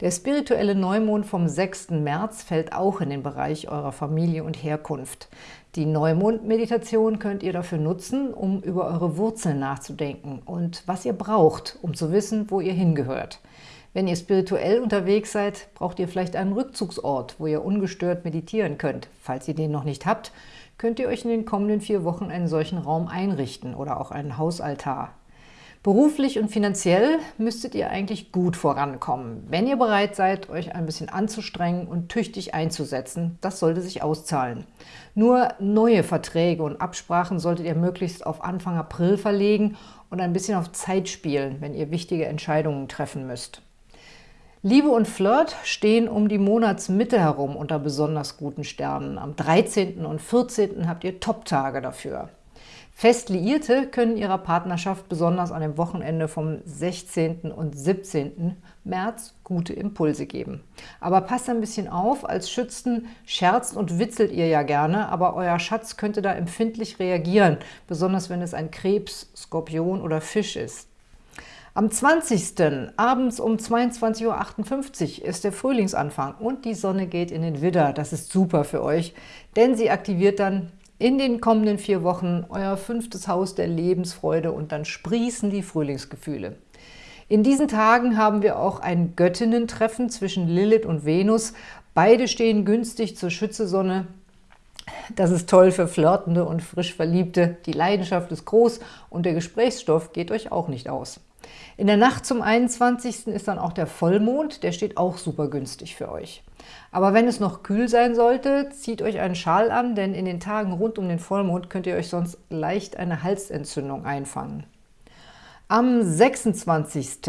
[SPEAKER 1] Der spirituelle Neumond vom 6. März fällt auch in den Bereich eurer Familie und Herkunft. Die Neumond-Meditation könnt ihr dafür nutzen, um über eure Wurzeln nachzudenken und was ihr braucht, um zu wissen, wo ihr hingehört. Wenn ihr spirituell unterwegs seid, braucht ihr vielleicht einen Rückzugsort, wo ihr ungestört meditieren könnt. Falls ihr den noch nicht habt, könnt ihr euch in den kommenden vier Wochen einen solchen Raum einrichten oder auch einen Hausaltar. Beruflich und finanziell müsstet ihr eigentlich gut vorankommen, wenn ihr bereit seid, euch ein bisschen anzustrengen und tüchtig einzusetzen. Das sollte sich auszahlen. Nur neue Verträge und Absprachen solltet ihr möglichst auf Anfang April verlegen und ein bisschen auf Zeit spielen, wenn ihr wichtige Entscheidungen treffen müsst. Liebe und Flirt stehen um die Monatsmitte herum unter besonders guten Sternen. Am 13. und 14. habt ihr Top-Tage dafür. Fest Liierte können ihrer Partnerschaft besonders an dem Wochenende vom 16. und 17. März gute Impulse geben. Aber passt ein bisschen auf, als Schützen scherzt und witzelt ihr ja gerne, aber euer Schatz könnte da empfindlich reagieren, besonders wenn es ein Krebs, Skorpion oder Fisch ist. Am 20. abends um 22.58 Uhr ist der Frühlingsanfang und die Sonne geht in den Widder. Das ist super für euch, denn sie aktiviert dann in den kommenden vier Wochen euer fünftes Haus der Lebensfreude und dann sprießen die Frühlingsgefühle. In diesen Tagen haben wir auch ein Göttinnen-Treffen zwischen Lilith und Venus. Beide stehen günstig zur Schützesonne. Das ist toll für Flirtende und frisch Verliebte. Die Leidenschaft ist groß und der Gesprächsstoff geht euch auch nicht aus. In der Nacht zum 21. ist dann auch der Vollmond, der steht auch super günstig für euch. Aber wenn es noch kühl sein sollte, zieht euch einen Schal an, denn in den Tagen rund um den Vollmond könnt ihr euch sonst leicht eine Halsentzündung einfangen. Am 26.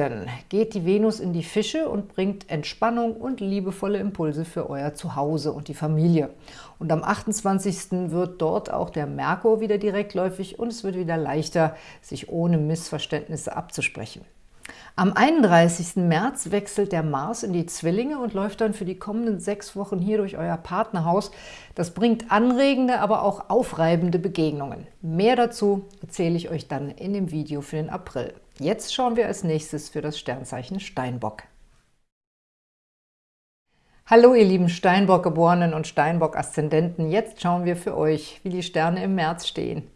[SPEAKER 1] geht die Venus in die Fische und bringt Entspannung und liebevolle Impulse für euer Zuhause und die Familie. Und am 28. wird dort auch der Merkur wieder direktläufig und es wird wieder leichter, sich ohne Missverständnisse abzusprechen. Am 31. März wechselt der Mars in die Zwillinge und läuft dann für die kommenden sechs Wochen hier durch euer Partnerhaus. Das bringt anregende, aber auch aufreibende Begegnungen. Mehr dazu erzähle ich euch dann in dem Video für den April. Jetzt schauen wir als nächstes für das Sternzeichen Steinbock. Hallo ihr lieben Steinbock-Geborenen und Steinbock-Aszendenten, jetzt schauen wir für euch, wie die Sterne im März stehen.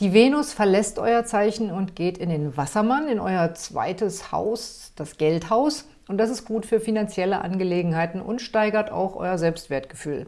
[SPEAKER 1] Die Venus verlässt euer Zeichen und geht in den Wassermann, in euer zweites Haus, das Geldhaus. Und das ist gut für finanzielle Angelegenheiten und steigert auch euer Selbstwertgefühl.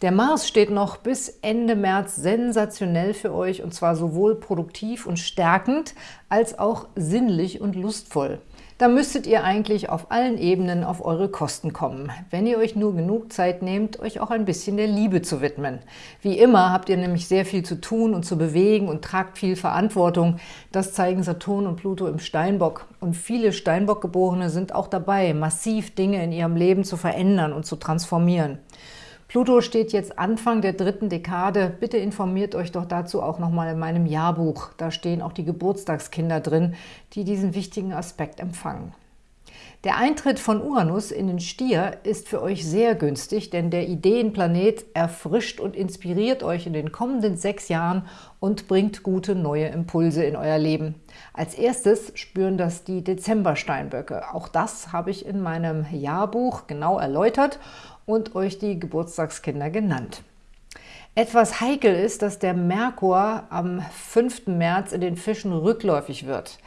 [SPEAKER 1] Der Mars steht noch bis Ende März sensationell für euch und zwar sowohl produktiv und stärkend als auch sinnlich und lustvoll. Da müsstet ihr eigentlich auf allen Ebenen auf eure Kosten kommen, wenn ihr euch nur genug Zeit nehmt, euch auch ein bisschen der Liebe zu widmen. Wie immer habt ihr nämlich sehr viel zu tun und zu bewegen und tragt viel Verantwortung. Das zeigen Saturn und Pluto im Steinbock. Und viele Steinbock-Geborene sind auch dabei, massiv Dinge in ihrem Leben zu verändern und zu transformieren. Pluto steht jetzt Anfang der dritten Dekade. Bitte informiert euch doch dazu auch nochmal in meinem Jahrbuch. Da stehen auch die Geburtstagskinder drin, die diesen wichtigen Aspekt empfangen. Der Eintritt von Uranus in den Stier ist für euch sehr günstig, denn der Ideenplanet erfrischt und inspiriert euch in den kommenden sechs Jahren und bringt gute neue Impulse in euer Leben. Als erstes spüren das die Dezembersteinböcke. Auch das habe ich in meinem Jahrbuch genau erläutert und euch die Geburtstagskinder genannt. Etwas heikel ist, dass der Merkur am 5. März in den Fischen rückläufig wird.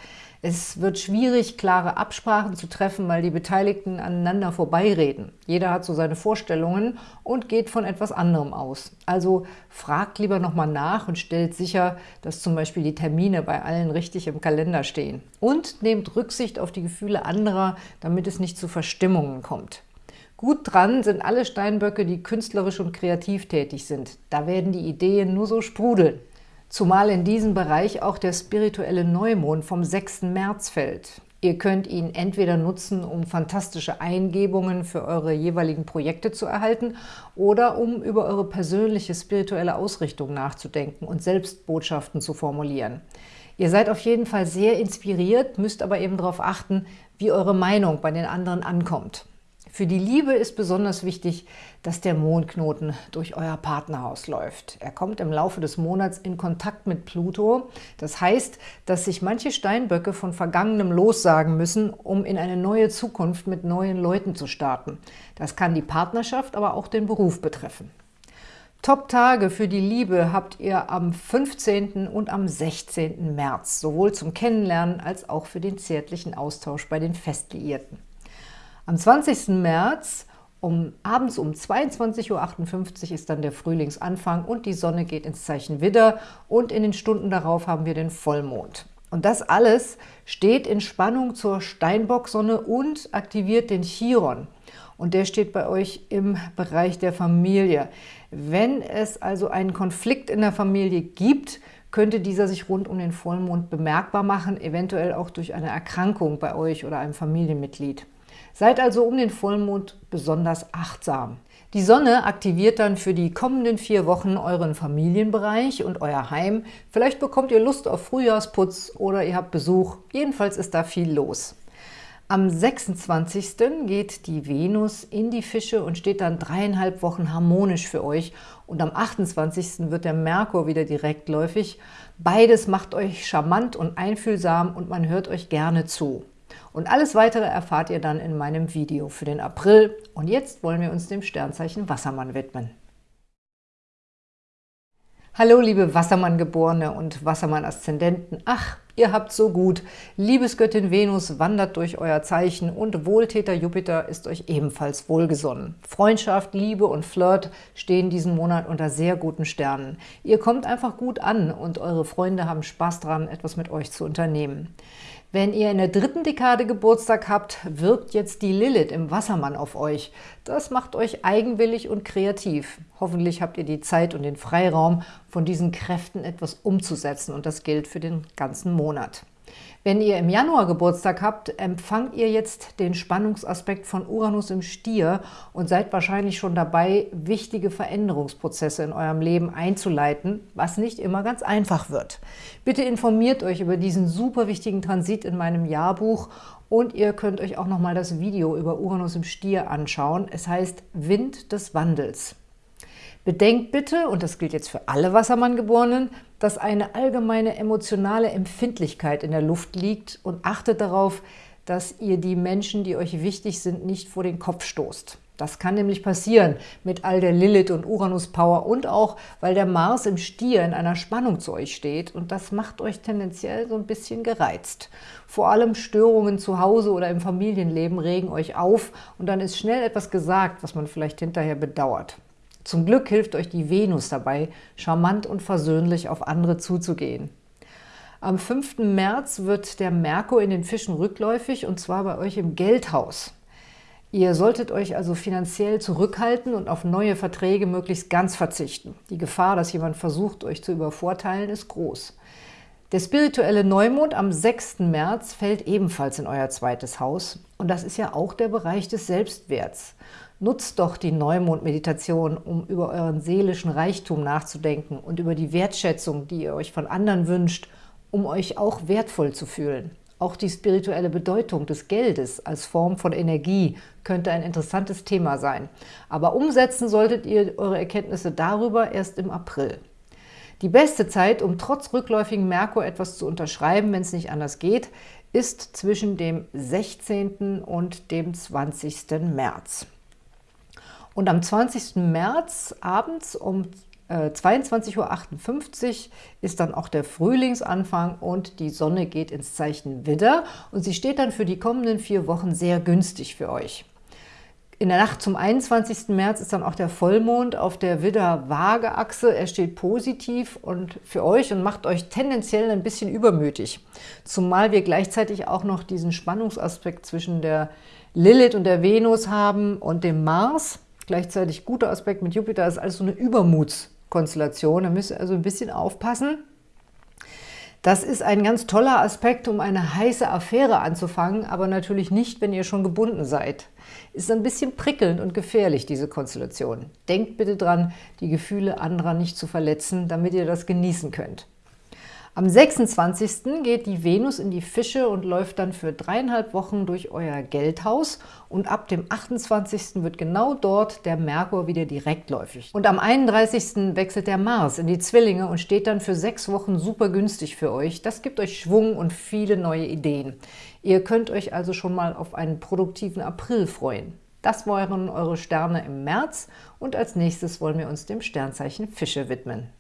[SPEAKER 1] Es wird schwierig, klare Absprachen zu treffen, weil die Beteiligten aneinander vorbeireden. Jeder hat so seine Vorstellungen und geht von etwas anderem aus. Also fragt lieber nochmal nach und stellt sicher, dass zum Beispiel die Termine bei allen richtig im Kalender stehen. Und nehmt Rücksicht auf die Gefühle anderer, damit es nicht zu Verstimmungen kommt. Gut dran sind alle Steinböcke, die künstlerisch und kreativ tätig sind. Da werden die Ideen nur so sprudeln. Zumal in diesem Bereich auch der spirituelle Neumond vom 6. März fällt. Ihr könnt ihn entweder nutzen, um fantastische Eingebungen für eure jeweiligen Projekte zu erhalten oder um über eure persönliche spirituelle Ausrichtung nachzudenken und selbst Botschaften zu formulieren. Ihr seid auf jeden Fall sehr inspiriert, müsst aber eben darauf achten, wie eure Meinung bei den anderen ankommt. Für die Liebe ist besonders wichtig, dass der Mondknoten durch euer Partnerhaus läuft. Er kommt im Laufe des Monats in Kontakt mit Pluto. Das heißt, dass sich manche Steinböcke von Vergangenem lossagen müssen, um in eine neue Zukunft mit neuen Leuten zu starten. Das kann die Partnerschaft, aber auch den Beruf betreffen. Top-Tage für die Liebe habt ihr am 15. und am 16. März, sowohl zum Kennenlernen als auch für den zärtlichen Austausch bei den Festliierten. Am 20. März um, abends um 22.58 Uhr ist dann der Frühlingsanfang und die Sonne geht ins Zeichen Widder und in den Stunden darauf haben wir den Vollmond. Und das alles steht in Spannung zur Steinbock-Sonne und aktiviert den Chiron. Und der steht bei euch im Bereich der Familie. Wenn es also einen Konflikt in der Familie gibt, könnte dieser sich rund um den Vollmond bemerkbar machen, eventuell auch durch eine Erkrankung bei euch oder einem Familienmitglied. Seid also um den Vollmond besonders achtsam. Die Sonne aktiviert dann für die kommenden vier Wochen euren Familienbereich und euer Heim. Vielleicht bekommt ihr Lust auf Frühjahrsputz oder ihr habt Besuch. Jedenfalls ist da viel los. Am 26. geht die Venus in die Fische und steht dann dreieinhalb Wochen harmonisch für euch. Und am 28. wird der Merkur wieder direktläufig. Beides macht euch charmant und einfühlsam und man hört euch gerne zu. Und alles Weitere erfahrt ihr dann in meinem Video für den April. Und jetzt wollen wir uns dem Sternzeichen Wassermann widmen. Hallo liebe Wassermann-Geborene und Wassermann-Aszendenten. Ach, ihr habt so gut. Liebesgöttin Venus wandert durch euer Zeichen und Wohltäter Jupiter ist euch ebenfalls wohlgesonnen. Freundschaft, Liebe und Flirt stehen diesen Monat unter sehr guten Sternen. Ihr kommt einfach gut an und eure Freunde haben Spaß dran, etwas mit euch zu unternehmen. Wenn ihr in der dritten Dekade Geburtstag habt, wirkt jetzt die Lilith im Wassermann auf euch. Das macht euch eigenwillig und kreativ. Hoffentlich habt ihr die Zeit und den Freiraum, von diesen Kräften etwas umzusetzen und das gilt für den ganzen Monat. Wenn ihr im Januar Geburtstag habt, empfangt ihr jetzt den Spannungsaspekt von Uranus im Stier und seid wahrscheinlich schon dabei, wichtige Veränderungsprozesse in eurem Leben einzuleiten, was nicht immer ganz einfach wird. Bitte informiert euch über diesen super wichtigen Transit in meinem Jahrbuch und ihr könnt euch auch nochmal das Video über Uranus im Stier anschauen. Es heißt Wind des Wandels. Bedenkt bitte, und das gilt jetzt für alle Wassermann-Geborenen, dass eine allgemeine emotionale Empfindlichkeit in der Luft liegt und achtet darauf, dass ihr die Menschen, die euch wichtig sind, nicht vor den Kopf stoßt. Das kann nämlich passieren mit all der Lilith- und Uranus-Power und auch, weil der Mars im Stier in einer Spannung zu euch steht und das macht euch tendenziell so ein bisschen gereizt. Vor allem Störungen zu Hause oder im Familienleben regen euch auf und dann ist schnell etwas gesagt, was man vielleicht hinterher bedauert. Zum Glück hilft euch die Venus dabei, charmant und versöhnlich auf andere zuzugehen. Am 5. März wird der Merkur in den Fischen rückläufig und zwar bei euch im Geldhaus. Ihr solltet euch also finanziell zurückhalten und auf neue Verträge möglichst ganz verzichten. Die Gefahr, dass jemand versucht, euch zu übervorteilen, ist groß. Der spirituelle Neumond am 6. März fällt ebenfalls in euer zweites Haus und das ist ja auch der Bereich des Selbstwerts. Nutzt doch die Neumond-Meditation, um über euren seelischen Reichtum nachzudenken und über die Wertschätzung, die ihr euch von anderen wünscht, um euch auch wertvoll zu fühlen. Auch die spirituelle Bedeutung des Geldes als Form von Energie könnte ein interessantes Thema sein. Aber umsetzen solltet ihr eure Erkenntnisse darüber erst im April. Die beste Zeit, um trotz rückläufigen Merkur etwas zu unterschreiben, wenn es nicht anders geht, ist zwischen dem 16. und dem 20. März. Und am 20. März abends um äh, 22.58 Uhr ist dann auch der Frühlingsanfang und die Sonne geht ins Zeichen Widder und sie steht dann für die kommenden vier Wochen sehr günstig für euch. In der Nacht zum 21. März ist dann auch der Vollmond auf der Widder-Waage-Achse. Er steht positiv und für euch und macht euch tendenziell ein bisschen übermütig. Zumal wir gleichzeitig auch noch diesen Spannungsaspekt zwischen der Lilith und der Venus haben und dem Mars gleichzeitig guter Aspekt mit Jupiter, ist alles so eine Übermutskonstellation. Da müsst ihr also ein bisschen aufpassen. Das ist ein ganz toller Aspekt, um eine heiße Affäre anzufangen, aber natürlich nicht, wenn ihr schon gebunden seid. Ist ein bisschen prickelnd und gefährlich, diese Konstellation. Denkt bitte dran, die Gefühle anderer nicht zu verletzen, damit ihr das genießen könnt. Am 26. geht die Venus in die Fische und läuft dann für dreieinhalb Wochen durch euer Geldhaus und ab dem 28. wird genau dort der Merkur wieder direktläufig. Und am 31. wechselt der Mars in die Zwillinge und steht dann für sechs Wochen super günstig für euch. Das gibt euch Schwung und viele neue Ideen. Ihr könnt euch also schon mal auf einen produktiven April freuen. Das waren eure Sterne im März und als nächstes wollen wir uns dem Sternzeichen Fische widmen.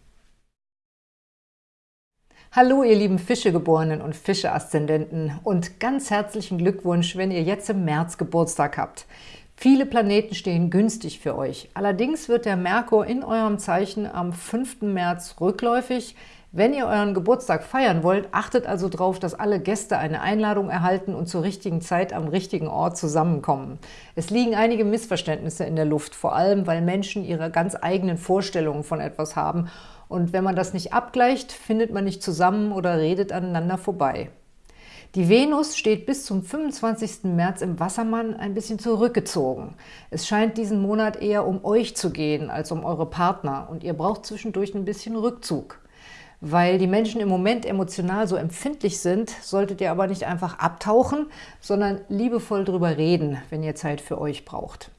[SPEAKER 1] Hallo ihr lieben Fischegeborenen und Fische-Aszendenten und ganz herzlichen Glückwunsch, wenn ihr jetzt im März Geburtstag habt. Viele Planeten stehen günstig für euch. Allerdings wird der Merkur in eurem Zeichen am 5. März rückläufig. Wenn ihr euren Geburtstag feiern wollt, achtet also darauf, dass alle Gäste eine Einladung erhalten und zur richtigen Zeit am richtigen Ort zusammenkommen. Es liegen einige Missverständnisse in der Luft, vor allem weil Menschen ihre ganz eigenen Vorstellungen von etwas haben und wenn man das nicht abgleicht, findet man nicht zusammen oder redet aneinander vorbei. Die Venus steht bis zum 25. März im Wassermann ein bisschen zurückgezogen. Es scheint diesen Monat eher um euch zu gehen als um eure Partner und ihr braucht zwischendurch ein bisschen Rückzug. Weil die Menschen im Moment emotional so empfindlich sind, solltet ihr aber nicht einfach abtauchen, sondern liebevoll drüber reden, wenn ihr Zeit für euch braucht.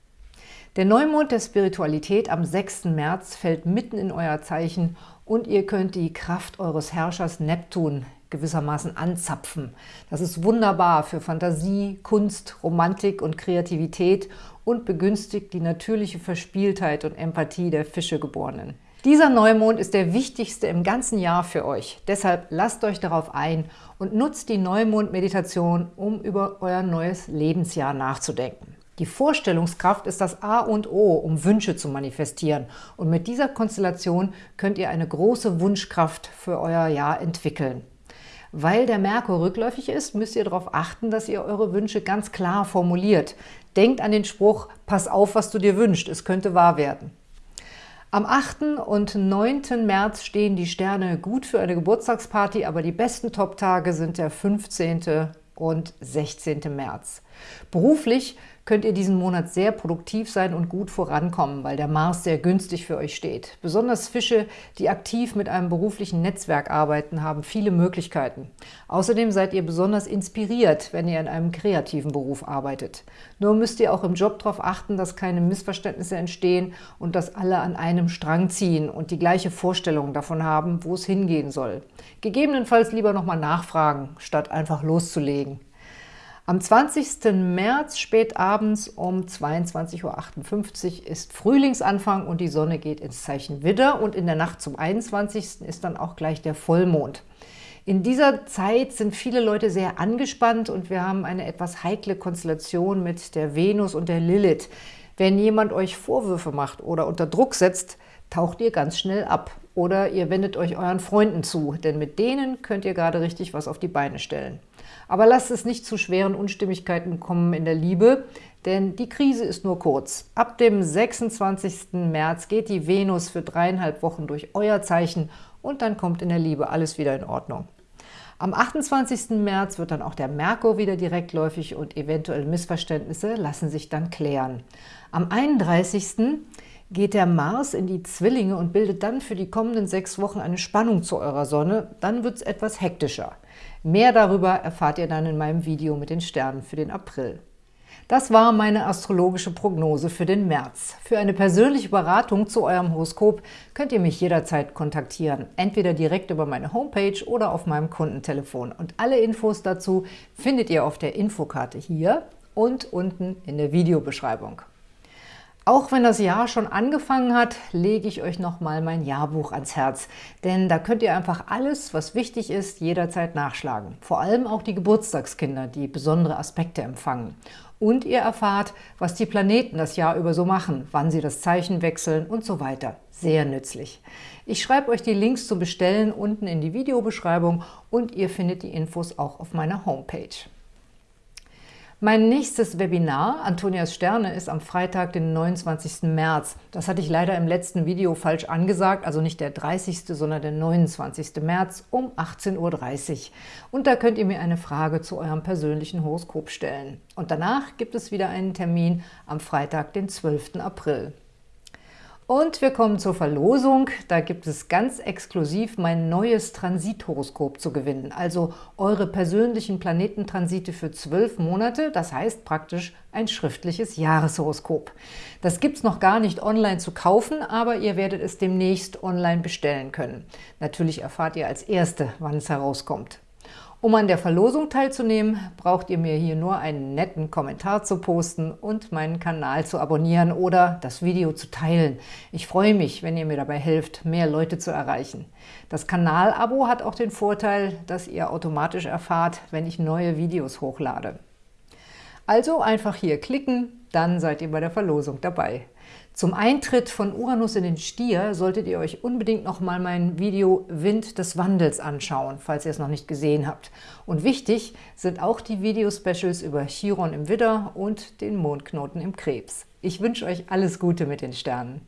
[SPEAKER 1] Der Neumond der Spiritualität am 6. März fällt mitten in euer Zeichen und ihr könnt die Kraft eures Herrschers Neptun gewissermaßen anzapfen. Das ist wunderbar für Fantasie, Kunst, Romantik und Kreativität und begünstigt die natürliche Verspieltheit und Empathie der Fischegeborenen. Dieser Neumond ist der wichtigste im ganzen Jahr für euch. Deshalb lasst euch darauf ein und nutzt die Neumond-Meditation, um über euer neues Lebensjahr nachzudenken. Die Vorstellungskraft ist das A und O, um Wünsche zu manifestieren. Und mit dieser Konstellation könnt ihr eine große Wunschkraft für euer Jahr entwickeln. Weil der Merkur rückläufig ist, müsst ihr darauf achten, dass ihr eure Wünsche ganz klar formuliert. Denkt an den Spruch, pass auf, was du dir wünschst, es könnte wahr werden. Am 8. und 9. März stehen die Sterne gut für eine Geburtstagsparty, aber die besten Top-Tage sind der 15. und 16. März. Beruflich könnt ihr diesen Monat sehr produktiv sein und gut vorankommen, weil der Mars sehr günstig für euch steht. Besonders Fische, die aktiv mit einem beruflichen Netzwerk arbeiten, haben viele Möglichkeiten. Außerdem seid ihr besonders inspiriert, wenn ihr in einem kreativen Beruf arbeitet. Nur müsst ihr auch im Job darauf achten, dass keine Missverständnisse entstehen und dass alle an einem Strang ziehen und die gleiche Vorstellung davon haben, wo es hingehen soll. Gegebenenfalls lieber nochmal nachfragen, statt einfach loszulegen. Am 20. März spät abends um 22.58 Uhr ist Frühlingsanfang und die Sonne geht ins Zeichen Widder und in der Nacht zum 21. ist dann auch gleich der Vollmond. In dieser Zeit sind viele Leute sehr angespannt und wir haben eine etwas heikle Konstellation mit der Venus und der Lilith. Wenn jemand euch Vorwürfe macht oder unter Druck setzt, taucht ihr ganz schnell ab. Oder ihr wendet euch euren Freunden zu, denn mit denen könnt ihr gerade richtig was auf die Beine stellen. Aber lasst es nicht zu schweren Unstimmigkeiten kommen in der Liebe, denn die Krise ist nur kurz. Ab dem 26. März geht die Venus für dreieinhalb Wochen durch euer Zeichen und dann kommt in der Liebe alles wieder in Ordnung. Am 28. März wird dann auch der Merkur wieder direktläufig und eventuelle Missverständnisse lassen sich dann klären. Am 31 geht der Mars in die Zwillinge und bildet dann für die kommenden sechs Wochen eine Spannung zu eurer Sonne. Dann wird es etwas hektischer. Mehr darüber erfahrt ihr dann in meinem Video mit den Sternen für den April. Das war meine astrologische Prognose für den März. Für eine persönliche Beratung zu eurem Horoskop könnt ihr mich jederzeit kontaktieren, entweder direkt über meine Homepage oder auf meinem Kundentelefon. Und alle Infos dazu findet ihr auf der Infokarte hier und unten in der Videobeschreibung. Auch wenn das Jahr schon angefangen hat, lege ich euch nochmal mein Jahrbuch ans Herz. Denn da könnt ihr einfach alles, was wichtig ist, jederzeit nachschlagen. Vor allem auch die Geburtstagskinder, die besondere Aspekte empfangen. Und ihr erfahrt, was die Planeten das Jahr über so machen, wann sie das Zeichen wechseln und so weiter. Sehr nützlich. Ich schreibe euch die Links zum Bestellen unten in die Videobeschreibung und ihr findet die Infos auch auf meiner Homepage. Mein nächstes Webinar, Antonias Sterne, ist am Freitag, den 29. März. Das hatte ich leider im letzten Video falsch angesagt, also nicht der 30., sondern der 29. März um 18.30 Uhr. Und da könnt ihr mir eine Frage zu eurem persönlichen Horoskop stellen. Und danach gibt es wieder einen Termin am Freitag, den 12. April. Und wir kommen zur Verlosung. Da gibt es ganz exklusiv mein neues Transithoroskop zu gewinnen. Also eure persönlichen Planetentransite für zwölf Monate, das heißt praktisch ein schriftliches Jahreshoroskop. Das gibt es noch gar nicht online zu kaufen, aber ihr werdet es demnächst online bestellen können. Natürlich erfahrt ihr als Erste, wann es herauskommt. Um an der Verlosung teilzunehmen, braucht ihr mir hier nur einen netten Kommentar zu posten und meinen Kanal zu abonnieren oder das Video zu teilen. Ich freue mich, wenn ihr mir dabei helft, mehr Leute zu erreichen. Das Kanalabo hat auch den Vorteil, dass ihr automatisch erfahrt, wenn ich neue Videos hochlade. Also einfach hier klicken, dann seid ihr bei der Verlosung dabei. Zum Eintritt von Uranus in den Stier solltet ihr euch unbedingt noch mal mein Video Wind des Wandels anschauen, falls ihr es noch nicht gesehen habt. Und wichtig sind auch die Video-Specials über Chiron im Widder und den Mondknoten im Krebs. Ich wünsche euch alles Gute mit den Sternen.